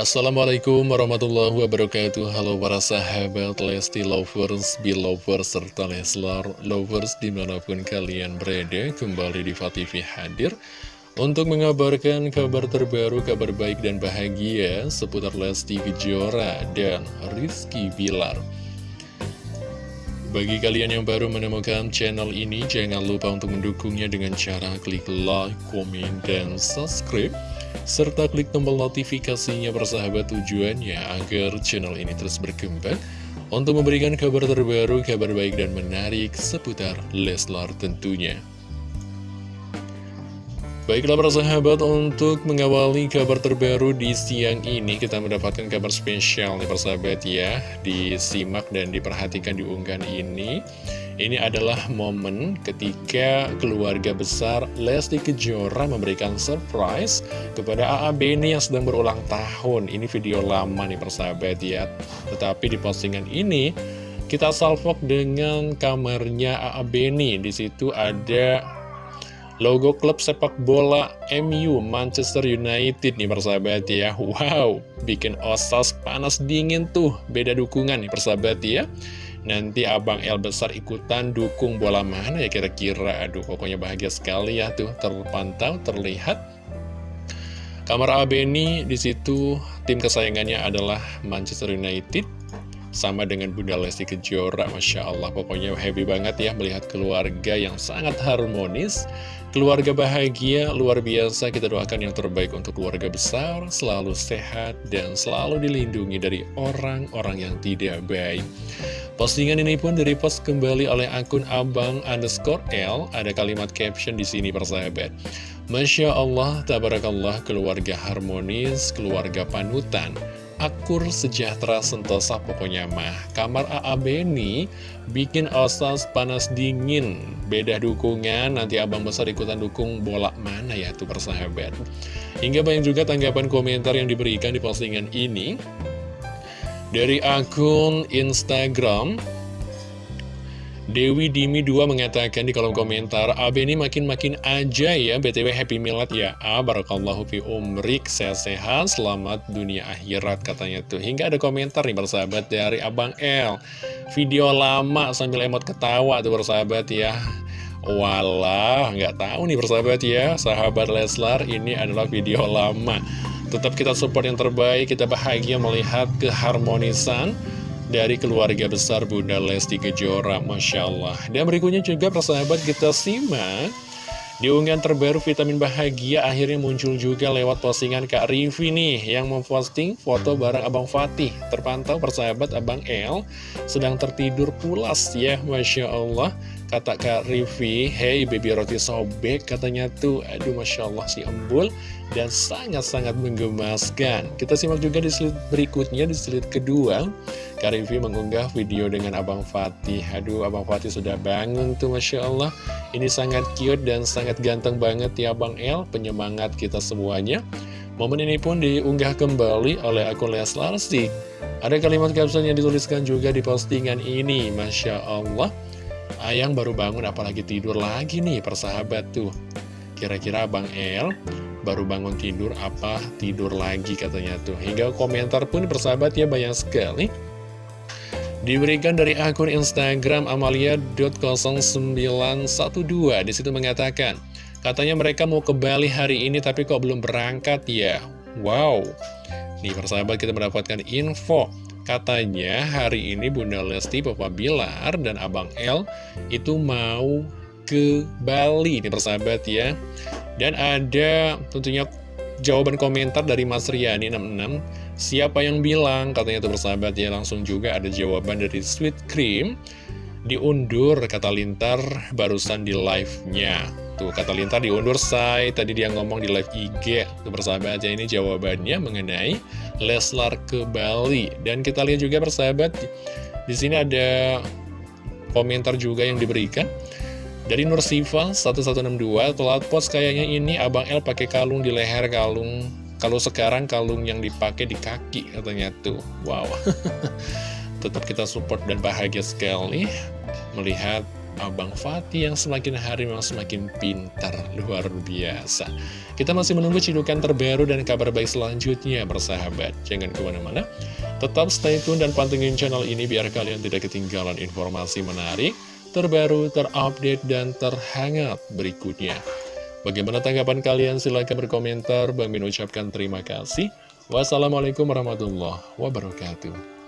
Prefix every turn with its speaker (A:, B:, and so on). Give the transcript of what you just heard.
A: Assalamualaikum warahmatullahi wabarakatuh. Halo para sahabat Lesti Lovers, Belovers, serta Leslar Lovers di mana pun kalian berada Kembali di TV hadir Untuk mengabarkan kabar terbaru, kabar baik dan bahagia Seputar Lesti Kejora dan Rizky Bilar bagi kalian yang baru menemukan channel ini, jangan lupa untuk mendukungnya dengan cara klik like, komen, dan subscribe serta klik tombol notifikasinya bersahabat tujuannya agar channel ini terus berkembang untuk memberikan kabar terbaru, kabar baik dan menarik seputar Leslar tentunya. Baiklah para sahabat, untuk mengawali kabar terbaru di siang ini kita mendapatkan kabar spesial nih persahabat ya. Disimak dan diperhatikan di unggahan ini. Ini adalah momen ketika keluarga besar Lesti Kejora memberikan surprise kepada AA Beni yang sedang berulang tahun. Ini video lama nih persahabat ya. Tetapi di postingan ini kita salvok dengan kamarnya AA Beni. Di situ ada Logo klub sepak bola MU Manchester United nih persahabat ya. Wow, bikin osas panas dingin tuh. Beda dukungan nih persahabat ya. Nanti Abang L besar ikutan dukung bola mana ya kira-kira? Aduh pokoknya bahagia sekali ya tuh. Terpantau, terlihat. Kamar Abeni di situ tim kesayangannya adalah Manchester United sama dengan Bunda Lesti Kejora Masya Allah. Pokoknya happy banget ya melihat keluarga yang sangat harmonis. Keluarga bahagia luar biasa. Kita doakan yang terbaik untuk keluarga besar. Selalu sehat dan selalu dilindungi dari orang-orang yang tidak baik. Postingan ini pun direpost kembali oleh akun abang underscore L. Ada kalimat caption di sini persahabat. Masya Allah, tabarakallah, keluarga harmonis, keluarga panutan akur, sejahtera, sentosa pokoknya mah. Kamar AA Beni bikin osas panas dingin. Beda dukungan, nanti abang besar ikutan dukung bola mana ya tuh persahabat. Hingga banyak juga tanggapan komentar yang diberikan di postingan ini. Dari akun Instagram Dewi Dimi 2 mengatakan di kolom komentar Abe ini makin-makin aja ya BTW Happy Milad ya. A Barakallahu fi umrik Sehat-sehat Selamat dunia akhirat katanya tuh. Hingga ada komentar nih bersahabat dari Abang L. Video lama sambil emot ketawa tuh bersahabat ya. Walah nggak tahu nih bersahabat ya. Sahabat Leslar ini adalah video lama. Tetap kita support yang terbaik Kita bahagia melihat keharmonisan dari keluarga besar Bunda Lesti Kejora, Masya Allah. Dan berikutnya juga persahabat kita simak. Di unggahan terbaru vitamin bahagia akhirnya muncul juga lewat postingan Kak Rivi nih yang memposting foto bareng Abang Fatih. Terpantau persahabat Abang El sedang tertidur pulas ya, Masya Allah. Kata Kak Rivi, hey baby roti sobek katanya tuh, aduh Masya Allah si embul dan sangat-sangat menggemaskan. Kita simak juga di slide berikutnya, di slide kedua. Kak Rivi mengunggah video dengan Abang Fatih. Aduh, Abang Fatih sudah bangun tuh Masya Allah. Ini sangat cute dan sangat ganteng banget ya Bang El, penyemangat kita semuanya. Momen ini pun diunggah kembali oleh akun Leslar. Ada kalimat caption yang dituliskan juga di postingan ini, Masya Allah. Ayang baru bangun apalagi tidur lagi nih persahabat tuh. Kira-kira Bang El baru bangun tidur apa tidur lagi katanya tuh. Hingga komentar pun persahabat ya banyak sekali. Diberikan dari akun Instagram amalia.0912 Di situ mengatakan Katanya mereka mau ke Bali hari ini tapi kok belum berangkat ya? Wow. Nih persahabat kita mendapatkan info Katanya hari ini Bunda Lesti, Papa Bilar, dan Abang L itu mau ke Bali nih persahabat ya. Dan ada tentunya jawaban komentar dari Mas Riani 66 Siapa yang bilang? Katanya itu persahabat ya Langsung juga ada jawaban dari Sweet Cream Diundur kata Lintar barusan di live-nya Tuh kata Lintar diundur say Tadi dia ngomong di live IG Tuh persahabat ya ini jawabannya mengenai Leslar ke Bali. Dan kita lihat juga persahabat, di sini ada komentar juga yang diberikan. Dari Nur Siva 1162, telat pos kayaknya ini Abang L pakai kalung di leher kalung. Kalau sekarang kalung yang dipakai di kaki katanya tuh. Wow. Tetap kita support dan bahagia sekali melihat Abang Fatih yang semakin hari memang semakin pintar, luar biasa. Kita masih menunggu cidukan terbaru dan kabar baik selanjutnya, bersahabat. Jangan ke mana-mana, tetap stay tune dan pantengin channel ini biar kalian tidak ketinggalan informasi menarik, terbaru, terupdate, dan terhangat berikutnya. Bagaimana tanggapan kalian? Silahkan berkomentar. Bang Min ucapkan terima kasih. Wassalamualaikum warahmatullahi wabarakatuh.